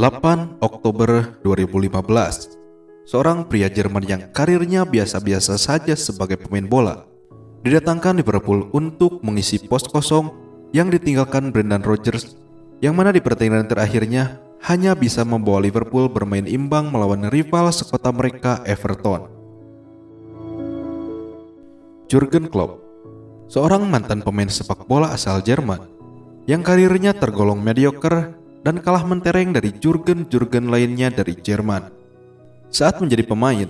8 Oktober 2015, seorang pria Jerman yang karirnya biasa-biasa saja sebagai pemain bola didatangkan Liverpool untuk mengisi pos kosong yang ditinggalkan Brendan Rodgers yang mana di pertandingan terakhirnya hanya bisa membawa Liverpool bermain imbang melawan rival sekota mereka Everton. Jurgen Klopp, seorang mantan pemain sepak bola asal Jerman yang karirnya tergolong mediocre dan kalah mentereng dari Jurgen-Jurgen lainnya dari Jerman. Saat menjadi pemain,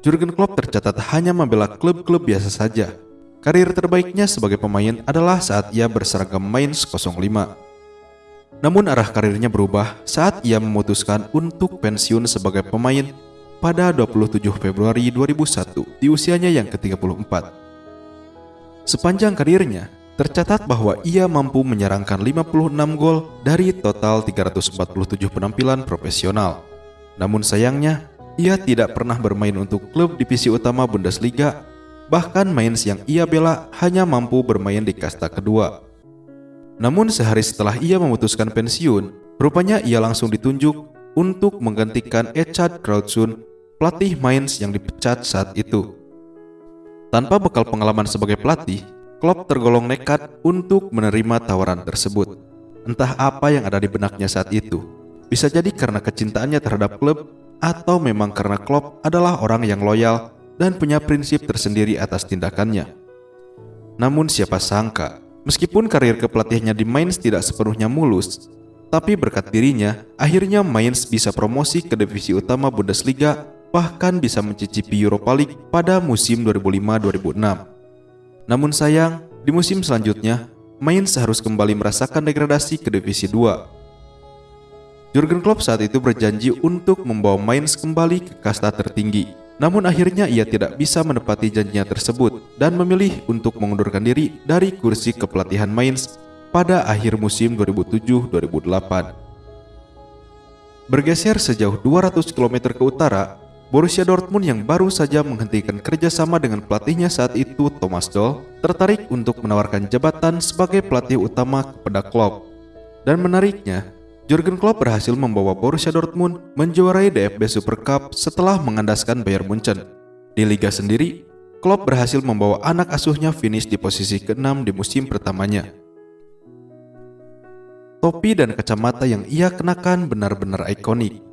Jurgen Klopp tercatat hanya membela klub-klub biasa saja. Karir terbaiknya sebagai pemain adalah saat ia berseragam Mainz 05. Namun arah karirnya berubah saat ia memutuskan untuk pensiun sebagai pemain pada 27 Februari 2001 di usianya yang ke-34. Sepanjang karirnya, tercatat bahwa ia mampu menyerangkan 56 gol dari total 347 penampilan profesional. Namun sayangnya, ia tidak pernah bermain untuk klub divisi utama Bundesliga, bahkan Mainz yang ia bela hanya mampu bermain di kasta kedua. Namun sehari setelah ia memutuskan pensiun, rupanya ia langsung ditunjuk untuk menggantikan Echad Krautsun, pelatih Mainz yang dipecat saat itu. Tanpa bekal pengalaman sebagai pelatih, Klopp tergolong nekat untuk menerima tawaran tersebut. Entah apa yang ada di benaknya saat itu. Bisa jadi karena kecintaannya terhadap klub atau memang karena Klopp adalah orang yang loyal dan punya prinsip tersendiri atas tindakannya. Namun siapa sangka, meskipun karir kepelatihannya di Mainz tidak sepenuhnya mulus, tapi berkat dirinya, akhirnya Mainz bisa promosi ke divisi utama Bundesliga bahkan bisa mencicipi Europa League pada musim 2005-2006. Namun sayang, di musim selanjutnya, Mainz harus kembali merasakan degradasi ke Divisi 2. Jurgen Klopp saat itu berjanji untuk membawa Mainz kembali ke kasta tertinggi. Namun akhirnya ia tidak bisa menepati janjinya tersebut dan memilih untuk mengundurkan diri dari kursi kepelatihan Mainz pada akhir musim 2007-2008. Bergeser sejauh 200 km ke utara, Borussia Dortmund yang baru saja menghentikan kerjasama dengan pelatihnya saat itu Thomas Doll tertarik untuk menawarkan jabatan sebagai pelatih utama kepada Klopp. Dan menariknya, Jurgen Klopp berhasil membawa Borussia Dortmund menjuarai DFB Super Cup setelah mengandaskan Bayern Munchen. Di liga sendiri, Klopp berhasil membawa anak asuhnya finish di posisi ke-6 di musim pertamanya. Topi dan kacamata yang ia kenakan benar-benar ikonik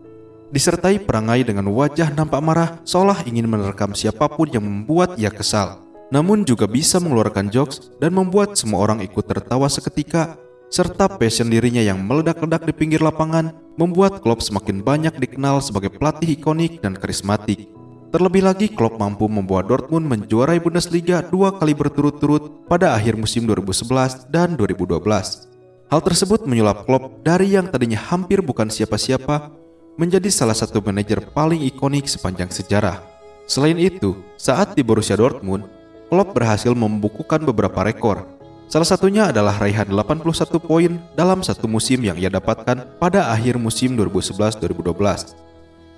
disertai perangai dengan wajah nampak marah seolah ingin menerkam siapa pun yang membuat ia kesal. Namun juga bisa mengeluarkan jokes dan membuat semua orang ikut tertawa seketika serta passion dirinya yang meledak-ledak di pinggir lapangan membuat Klopp semakin banyak dikenal sebagai pelatih ikonik dan karismatik. Terlebih lagi Klopp mampu membawa Dortmund menjuarai Bundesliga dua kali berturut-turut pada akhir musim 2011 dan 2012. Hal tersebut menyulap Klopp dari yang tadinya hampir bukan siapa-siapa menjadi salah satu manajer paling ikonik sepanjang sejarah. Selain itu, saat di Borussia Dortmund, Klopp berhasil membukukan beberapa rekor. Salah satunya adalah raihan 81 poin dalam satu musim yang ia dapatkan pada akhir musim 2011-2012.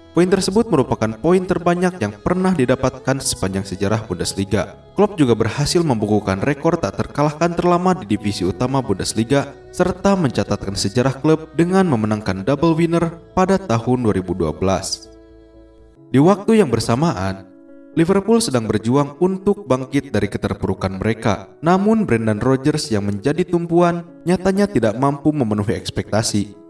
Poin tersebut merupakan poin terbanyak yang pernah didapatkan sepanjang sejarah Bundesliga. Klopp juga berhasil membukukan rekor tak terkalahkan terlama di divisi utama Bundesliga serta mencatatkan sejarah klub dengan memenangkan double winner pada tahun 2012. Di waktu yang bersamaan, Liverpool sedang berjuang untuk bangkit dari keterpurukan mereka. Namun Brendan Rodgers yang menjadi tumpuan nyatanya tidak mampu memenuhi ekspektasi.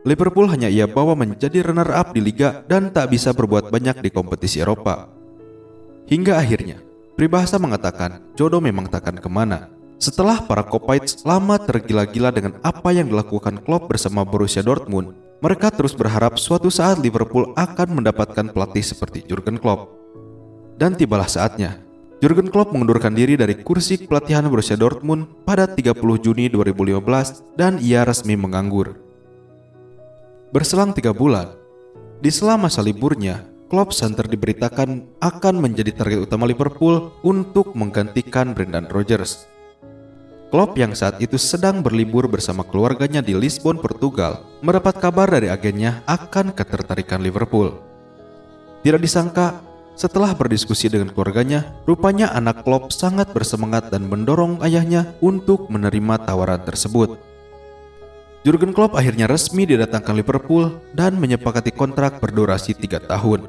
Liverpool hanya ia bawa menjadi runner-up di Liga dan tak bisa berbuat banyak di kompetisi Eropa. Hingga akhirnya, peribahasa mengatakan jodoh memang takkan ke mana. Setelah para Kopites lama tergila-gila dengan apa yang dilakukan Klopp bersama Borussia Dortmund, mereka terus berharap suatu saat Liverpool akan mendapatkan pelatih seperti Jurgen Klopp. Dan tibalah saatnya, Jurgen Klopp mengundurkan diri dari kursi pelatihan Borussia Dortmund pada 30 Juni 2015 dan ia resmi menganggur. Berselang tiga bulan, di selama masa liburnya, Klopp Center diberitakan akan menjadi target utama Liverpool untuk menggantikan Brendan Rodgers. Klopp yang saat itu sedang berlibur bersama keluarganya di Lisbon, Portugal, mendapat kabar dari agennya akan ketertarikan Liverpool. Tidak disangka, setelah berdiskusi dengan keluarganya, rupanya anak Klopp sangat bersemangat dan mendorong ayahnya untuk menerima tawaran tersebut. Jurgen Klopp akhirnya resmi didatangkan Liverpool dan menyepakati kontrak berdurasi tiga tahun.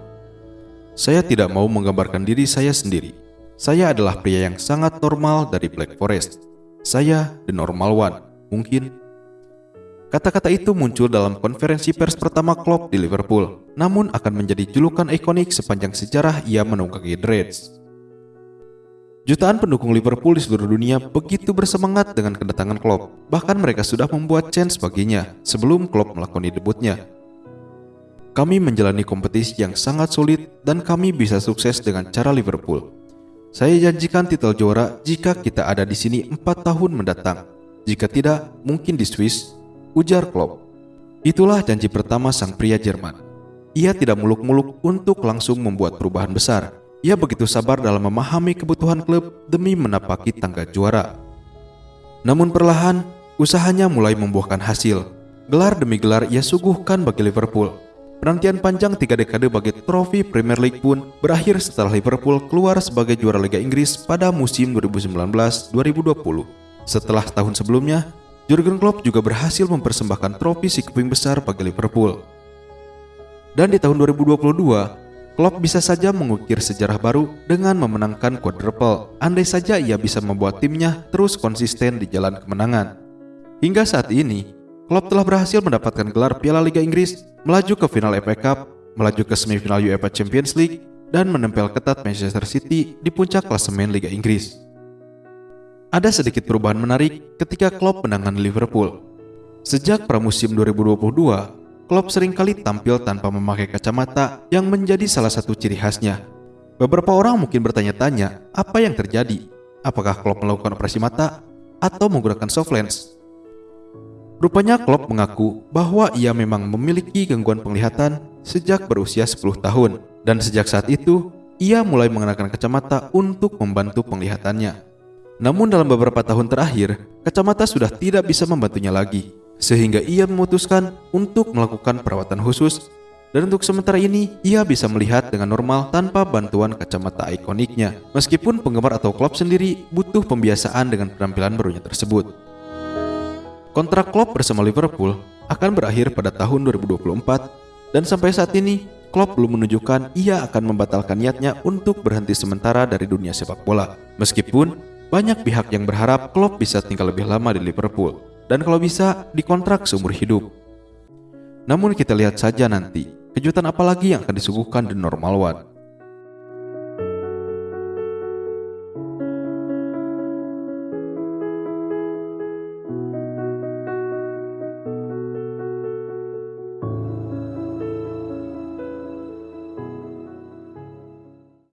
Saya tidak mau menggambarkan diri saya sendiri. Saya adalah pria yang sangat normal dari Black Forest. Saya the normal one, mungkin. Kata-kata itu muncul dalam konferensi pers pertama Klopp di Liverpool, namun akan menjadi julukan ikonik sepanjang sejarah ia menunggangi Reds. Jutaan pendukung Liverpool di seluruh dunia begitu bersemangat dengan kedatangan Klopp. Bahkan mereka sudah membuat chance baginya sebelum Klopp melakoni debutnya. Kami menjalani kompetisi yang sangat sulit dan kami bisa sukses dengan cara Liverpool. Saya janjikan titel juara jika kita ada di sini empat tahun mendatang. Jika tidak, mungkin di Swiss, ujar Klopp. Itulah janji pertama sang pria Jerman. Ia tidak muluk-muluk untuk langsung membuat perubahan besar, ia begitu sabar dalam memahami kebutuhan klub demi menapaki tangga juara. Namun perlahan, usahanya mulai membuahkan hasil. Gelar demi gelar ia suguhkan bagi Liverpool. Penantian panjang tiga dekade bagi trofi Premier League pun berakhir setelah Liverpool keluar sebagai juara Liga Inggris pada musim 2019-2020. Setelah tahun sebelumnya, Jurgen Klopp juga berhasil mempersembahkan trofi si keping besar bagi Liverpool. Dan di tahun 2022, Klopp bisa saja mengukir sejarah baru dengan memenangkan quadruple, andai saja ia bisa membuat timnya terus konsisten di jalan kemenangan. Hingga saat ini, Klopp telah berhasil mendapatkan gelar Piala Liga Inggris, melaju ke final FA Cup, melaju ke semifinal UEFA Champions League, dan menempel ketat Manchester City di puncak klasemen Liga Inggris. Ada sedikit perubahan menarik ketika Klopp menangani Liverpool. Sejak pramusim 2022, Klopp sering kali tampil tanpa memakai kacamata yang menjadi salah satu ciri khasnya. Beberapa orang mungkin bertanya-tanya apa yang terjadi. Apakah Klopp melakukan operasi mata atau menggunakan soft lens? Rupanya Klopp mengaku bahwa ia memang memiliki gangguan penglihatan sejak berusia 10 tahun dan sejak saat itu ia mulai mengenakan kacamata untuk membantu penglihatannya. Namun dalam beberapa tahun terakhir, kacamata sudah tidak bisa membantunya lagi sehingga ia memutuskan untuk melakukan perawatan khusus dan untuk sementara ini ia bisa melihat dengan normal tanpa bantuan kacamata ikoniknya. Meskipun penggemar atau klub sendiri butuh pembiasaan dengan penampilan barunya tersebut. Kontrak Klopp bersama Liverpool akan berakhir pada tahun 2024 dan sampai saat ini Klopp belum menunjukkan ia akan membatalkan niatnya untuk berhenti sementara dari dunia sepak bola. Meskipun banyak pihak yang berharap Klopp bisa tinggal lebih lama di Liverpool dan kalau bisa dikontrak seumur hidup. Namun kita lihat saja nanti, kejutan apa lagi yang akan disuguhkan di Normal One.